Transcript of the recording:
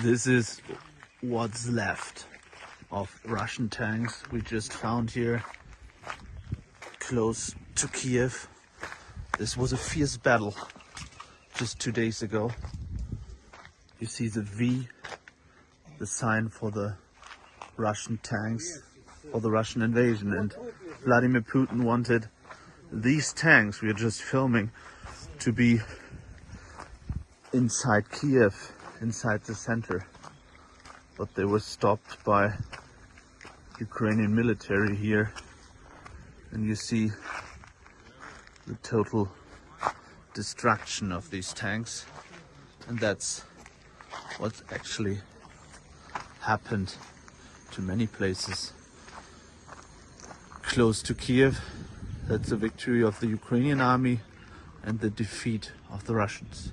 This is what's left of Russian tanks we just found here close to Kiev. This was a fierce battle just two days ago. You see the V, the sign for the Russian tanks, for the Russian invasion. And Vladimir Putin wanted these tanks we are just filming to be inside Kiev, inside the center. But they were stopped by Ukrainian military here. And you see the total destruction of these tanks. And that's what actually happened to many places close to Kiev. That's the victory of the Ukrainian army and the defeat of the Russians.